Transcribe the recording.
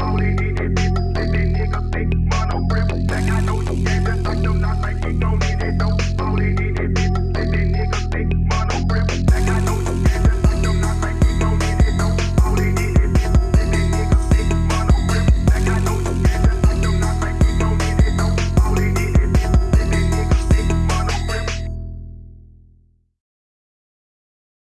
All they need is they niggas, they wanna rip. Like I know you, niggas, like you not like